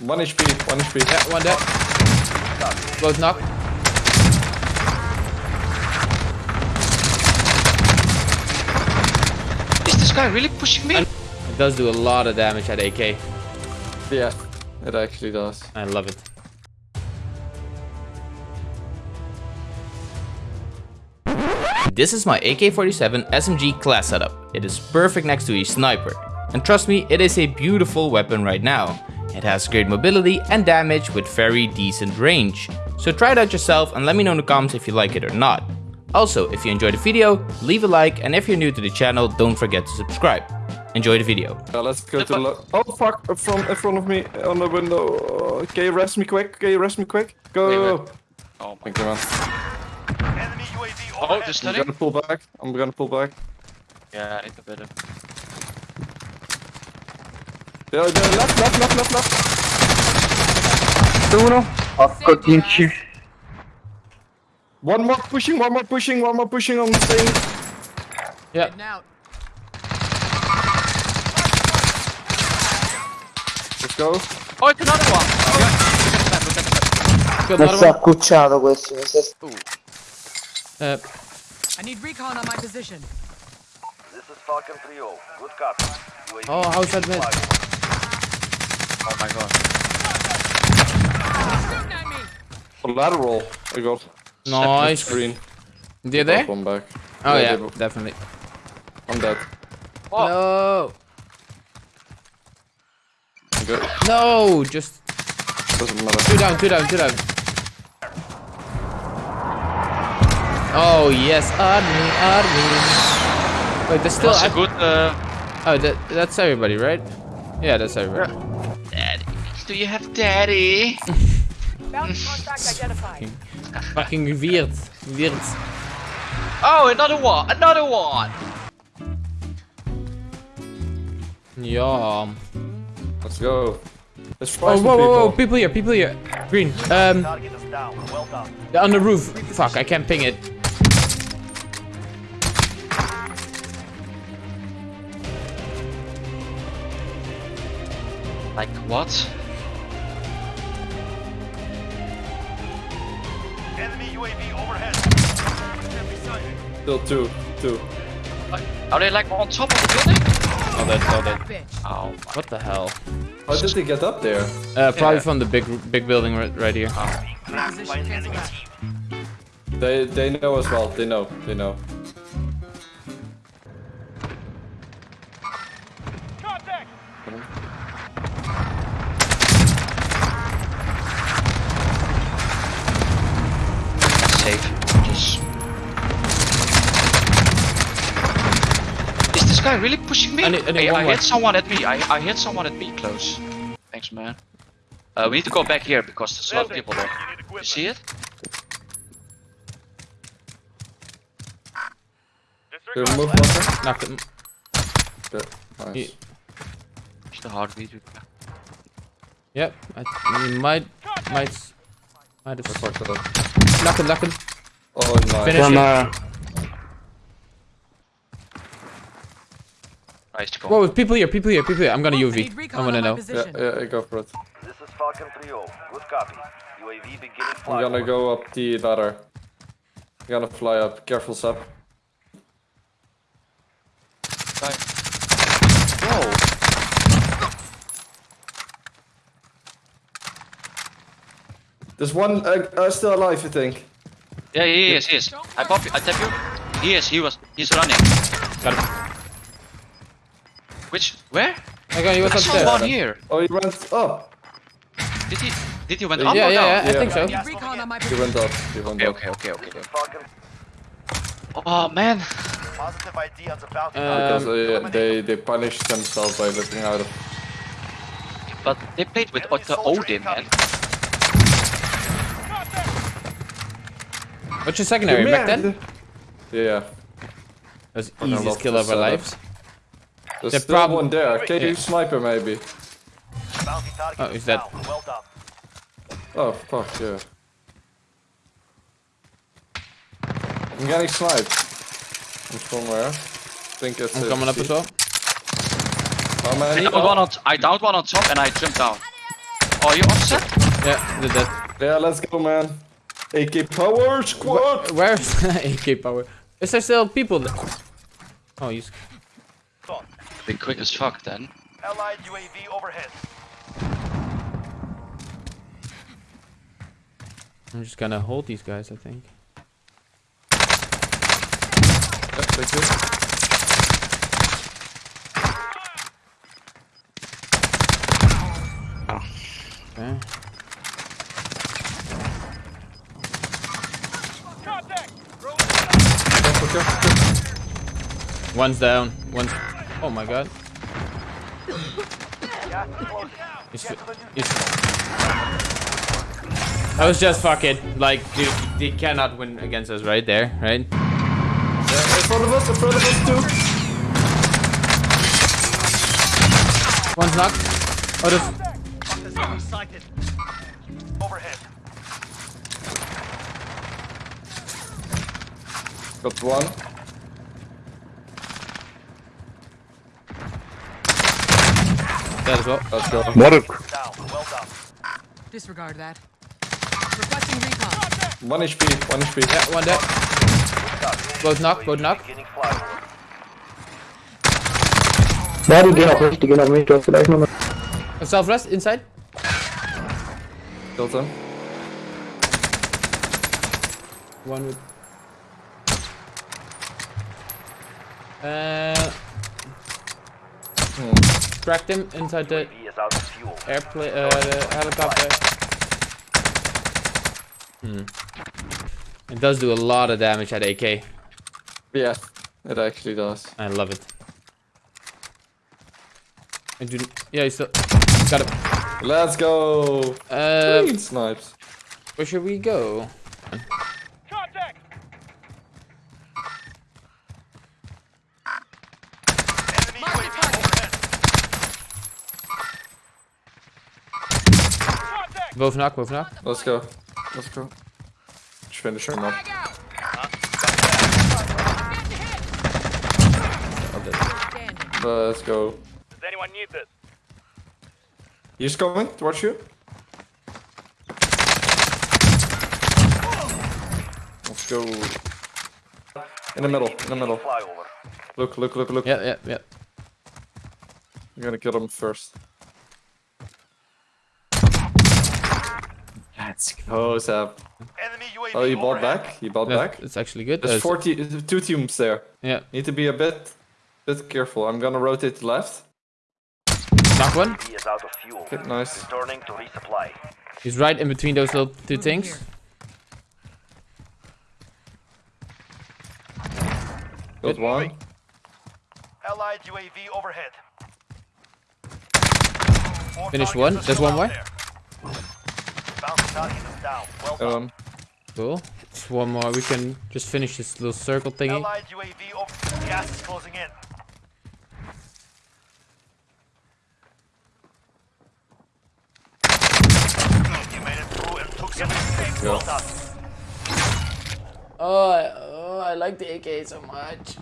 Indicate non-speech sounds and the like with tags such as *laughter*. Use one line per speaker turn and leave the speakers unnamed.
One HP, one HP.
Yeah, one dead. Both knock.
Is this guy really pushing me?
It does do a lot of damage at AK.
Yeah, it actually does.
I love it. This is my AK-47 SMG class setup. It is perfect next to a sniper. And trust me, it is a beautiful weapon right now. It has great mobility and damage with very decent range. So try it out yourself and let me know in the comments if you like it or not. Also, if you enjoyed the video, leave a like and if you're new to the channel, don't forget to subscribe. Enjoy the video.
Uh, let's go to the Oh fuck, up from in front of me on the window. Uh, can you rest me quick? Can you rest me quick? Go!
Wait,
go,
wait.
go.
Oh my
Thank you man.
Oh, they're
I'm gonna pull back. I'm gonna pull back.
Yeah, I need to better.
Yeah, yeah, left, left, left, left, left.
Uno. Porco tinci.
One more pushing, one more pushing, one more pushing on the thing.
Yeah.
Let's go.
Oh, it's another one! Oh, yeah. Look at the map, look at the map.
Killed
Mi si è
another one.
accucciato questo. Mi si è...
Uh,
I need recon on my position.
This is Falcon 3-0. Good copy. UAV
oh, how shot mid?
Oh my god.
Shooting at me!
Collateral. I got
Nice.
screen.
They're?
One back.
Oh
Yeah,
yeah, definitely.
I'm dead.
Oh.
No.
I'm good.
No, just
Doesn't matter.
two down, two down, two down. Oh yes, army, army. Wait, there's still.
That's a
I-
good, uh...
oh, that, that's everybody, right? Yeah, that's everybody.
Daddy. Do you have daddy? *laughs*
Bounty. *laughs*
Fucking weird, weird.
Oh, another one! Another one!
Yeah.
Let's go. Let's
Oh,
try some
whoa, whoa, whoa!
people.
People here, people here. Green. Um,
target is down. Well done.
they're on the roof. Fuck, I can't ping it.
What?
Enemy UAV overhead.
Still two, two.
Are they like on top of the building?
Oh, that's oh, that.
Oh
What the hell?
How did they get up there?
Uh, probably
Yeah.
from the big, big building right, right here.
Position cancel that.
They they know as well. They know. They know.
Safe. Just... Is this guy really pushing me?
I need- I need
hey, I hit someone at me. I, I hit someone at me close. Thanks, man. Uh, we need to go back here because there's a lot of people there. You see it?
They move one.
Knocked him.
Good. Nice.
He-
It's the heartbeat.
Yep. I, he might, might, might have.
Fuck it up.
Knock him, knock him.
Oh nice.
Finish him.
Chiama...
Nice to.
Whoa, people here, people here, people here. I'm gonna
I
UV. I
recon
wanna know.
Yeah,
position.
yeah, go for it.
This is Falcon 3-0. Good copy. UAV beginning flight.
I'm gonna go up the ladder. I'm gonna fly up. Careful, Sap.
Whoa.
There's one uh, uh, still alive, I think.
Yeah, he is, he is. I pop you, I tap you. He is, he was, he's running.
Got him.
Which, where?
Okay, he was
I saw
upstairs.
one here.
Oh, he went up.
Did he, did he went
Yeah,
up
yeah,
or down?
yeah, I think so.
I need recon on my
He went up. He went
Okay,
up.
okay, okay, okay.
This.
Oh man.
Positive ID on the bounty.
Because
Um,
uh, yeah, they they punished themselves by looking out of.
But they played with the Oden, man.
What's your secondary? Back then?
Yeah.
That's
Fucking
easiest
love
kill of our
setup.
lives.
There's
The
still
prob-
one there. Can you
Yeah.
sniper maybe?
Oh,
is
is that-
Well.
Oh fuck yeah. I'm getting sniped. From somewhere. I think it's.
I'm coming up
C-
as well.
How
I
many?
downed one on, I downed one on top and I jumped down. Oh, you offset?
Yeah, did that.
Yeah, let's go, man. AK power squad.
Where's *laughs* AK power? Is there still people there? Oh, you.
Be quick as fuck then.
Allied UAV overhead.
I'm just gonna hold these guys, I think.
Yeah, thank you.
Okay.
Okay, okay.
One's down. One's. Oh my god.
Gas is closing.
He's,
Get to the new
he's... That was just fuck it. Like, dude, they cannot win against us right there, right?
Yeah, in front of us, in front of us too.
One's knocked. Oh, there's...
Fuck sighted. Overhead.
Got one.
Dead as well.
Let's go.
Moruk.
Down. Well done.
Disregard that. Requesting recon.
One HP, one HP.
Yeah, one dead. Both knock, both knock.
Beginning flyover.
Ja, die gehen auch nicht, die gehen auch nicht. Du hast vielleicht noch eine.
Self rest inside.
Killed him.
One with. Uh. Cracked him inside the
UAV is out of fuel.
airplane, uh, the helicopter. Hmm. It does do a lot of damage at AK.
Yeah, it actually does.
I love it. I do. Yeah, you still got it.
Let's go.
Uh,
Clean snipes.
where should we go?
Contact. Enemy
Mark the
UAV
target.
overhead. Contact.
Both knock, both knock.
Let's go. Let's go. Just finish him up.
Standing.
Let's go.
Does anyone need this?
He's coming towards you. Let's go. In the middle, in the middle. Look, look, look, look.
Yeah, yeah, yeah.
I'm gonna kill him first. Let's go, Zap.
Enemy UAV
Oh, you bought
overhead.
back? You bought
That-
back?
It's actually good.
There's
Uh,
40, two teams there.
Yeah,
Need to be a bit, bit careful. I'm gonna rotate left.
knock one.
He is out of fuel.
Okay, nice.
Returning to resupply.
He's right in between those little two
Moving
things.
here.
Got one.
Allied UAV overhead. Finish
one. There's one
out
more.
there. Bounty target is down. Well done.
Um,
Cool. Just one more. We can just finish this little circle thingy.
Allied UAV over. Gas is closing in. You made it through and took some mistakes. Well done.
Oh, I, oh, I like the AK so much.